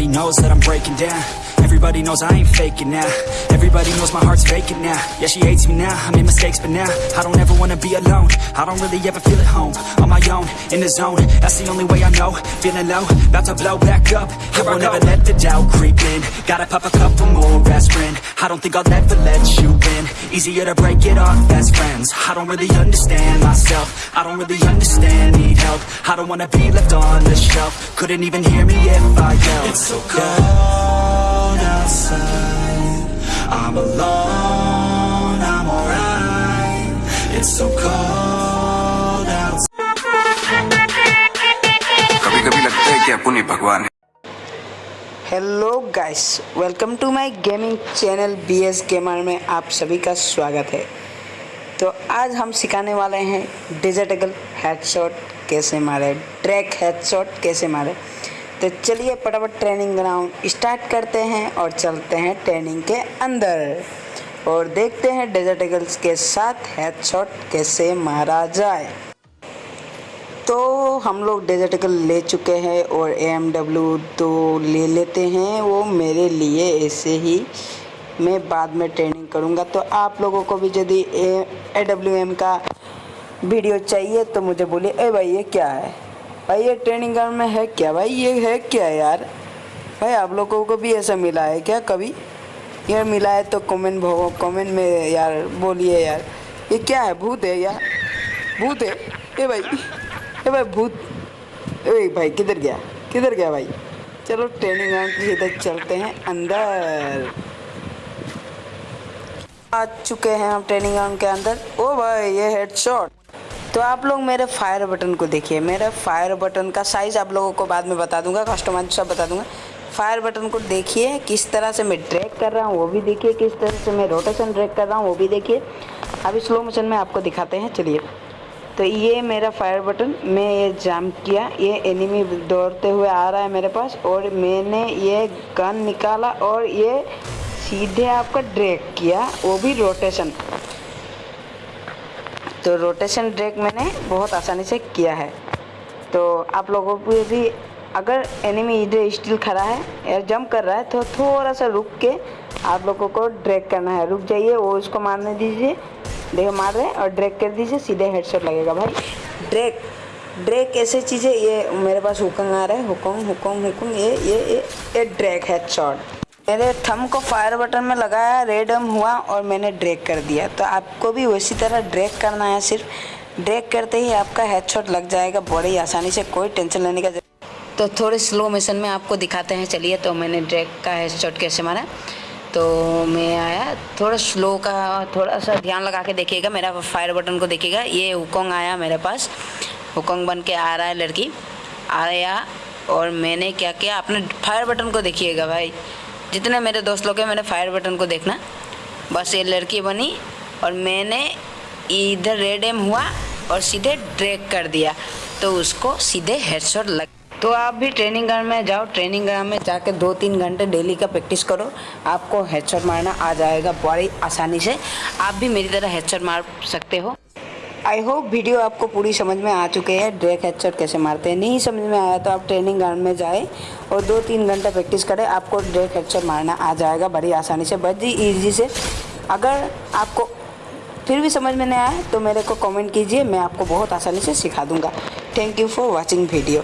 Everybody knows that I'm breaking down Everybody knows I ain't faking now. Everybody knows my heart's faking now. Yeah, she hates me now, I made mistakes but now I don't ever wanna be alone. I don't really ever feel at home. On my own, in the zone. That's the only way I know. Feeling low, about to blow back up. Here I won't ever let the doubt creep in. Gotta pop a couple more aspirin. I don't think I'll ever let you in Easier to break it off best friends. I don't really understand myself. I don't really understand, need help. I don't wanna be left on the shelf. Couldn't even hear me if I yelled. It's so cold outside I'm alone, I'm alright. It's so cold outside कभी कभी लगता है कि अपुन भगवान hello guys welcome to my gaming channel B S gamer में आप सभी का स्वागत है। तो आज हम सिखाने वाले हैं डिजिटल हेडशॉट कैसे मारे ट्रैक हेडशॉट कैसे मारे। तो चलिए फटाफट ट्रेनिंग ग्राउंड स्टार्ट करते हैं और चलते हैं ट्रेनिंग के अंदर। और देखते हैं डिजिटल्स के साथ हेडशॉट कैसे मारा जाए। तो हम लोग डिजिटल ले चुके हैं और एम डब्ल्यू तो ले लेते हैं। वो मेरे लिए ऐसे ही मैं बाद में ट्रेनिंग करूँगा। तो आप लोगों को भी यदि ए डब्ल्यू एम का वीडियो चाहिए तो मुझे बोलिए, ए भाई, ये क्या है? भाई, ये ट्रेनिंग ग्राउंड में है क्या? भाई, ये है क्या यार? भाई, आप लोगों को भी ऐसा मिला है क्या कभी? यार, मिला है तो कमेंट कमेंट में यार बोलिए यार। ये क्या है? भूत है यार। भूत है। ए भाई ए भाई, भूत। ए भाई, किधर गया? किधर गया भाई? चलो ट्रेनिंग ग्राउंड के सीधे चलते हैं, अंदर। आ चुके हैं हम ट्रेनिंग ग्राउंड के अंदर। ओ भाई, ये हेड हेडशॉट तो आप लोग मेरे फायर बटन को देखिए। मेरे फायर बटन का साइज़ आप लोगों को बाद में बता दूँगा कस्टमाइज सब बता दूँगा। फायर बटन को देखिए, किस तरह से मैं ड्रैग कर रहा हूँ, वो भी देखिए, किस तरह से मैं रोटेशन ड्रैग कर रहा हूँ, वो भी देखिए। अभी स्लो मोशन में आपको दिखाते हैं, चलिए। तो ये मेरा फायर बटन मैं ये जाम किया, ये एनिमी दौड़ते हुए आ रहा है मेरे पास, और मैंने ये गन निकाला, और ये सीधे आपका ड्रैग किया, वो भी रोटेशन तो रोटेशन ड्रैग मैंने बहुत आसानी से किया है। तो आप लोगों को भी अगर एनिमी इधर स्टिल खड़ा है या जंप कर रहा है तो थोड़ा सा रुक के आप लोगों को ड्रैग करना है। रुक जाइए, वो उसको मारने दीजिए। देखो, मार रहे हैं और ड्रैग कर दीजिए, सीधे हेडशॉट लगेगा भाई। ड्रैग ड्रैग ऐसे चीज़ें? ये मेरे पास हुकंग आ रहा है, हुकंग हुकंग हुकंग, ये ये ये ये ड्रैग हेडशॉट मेरे थम को फायर बटन में लगाया रेडम हुआ और मैंने ड्रैग कर दिया। तो आपको भी उसी तरह ड्रैग करना है सिर्फ़। ड्रैग करते ही आपका हेडशॉट लग जाएगा बड़ी आसानी से, कोई टेंशन लेने का तो थोड़े स्लो मोशन में आपको दिखाते हैं। चलिए तो मैंने ड्रैग का हेडशॉट कैसे मारा। तो मैं आया, थोड़ा स्लो का, थोड़ा सा ध्यान लगा के देखिएगा, मेरा फायर बटन को देखिएगा। ये हुकोंग आया मेरे पास। हुकोंग बन के आ रहा है लड़की। आया और मैंने क्या किया, अपने फायर बटन को देखिएगा भाई। जितने मेरे दोस्त लोग हैं, मैंने फायर बटन को देखना। बस ये लड़की बनी और मैंने इधर रेड एम हुआ और सीधे ड्रैग कर दिया। तो उसको सीधे हेडशॉट लग तो आप भी ट्रेनिंग ग्राउंड में जाओ। ट्रेनिंग ग्राउंड में जाके दो तीन घंटे डेली का प्रैक्टिस करो। आपको हेडशॉट मारना आ जाएगा बड़ी आसानी से। आप भी मेरी तरह हेडशॉट मार सकते हो। आई होप वीडियो आपको पूरी समझ में आ चुके हैं ड्रैग हेडशॉट कैसे मारते हैं। नहीं समझ में आया तो आप ट्रेनिंग ग्राउंड में जाए और दो तीन घंटा प्रैक्टिस करें, आपको ड्रैग हेडशॉट मारना आ जाएगा बड़ी आसानी से, बड़ी ईजी से। अगर आपको फिर भी समझ में नहीं आया तो मेरे को कमेंट कीजिए, मैं आपको बहुत आसानी से सिखा दूँगा। Thank you for watching video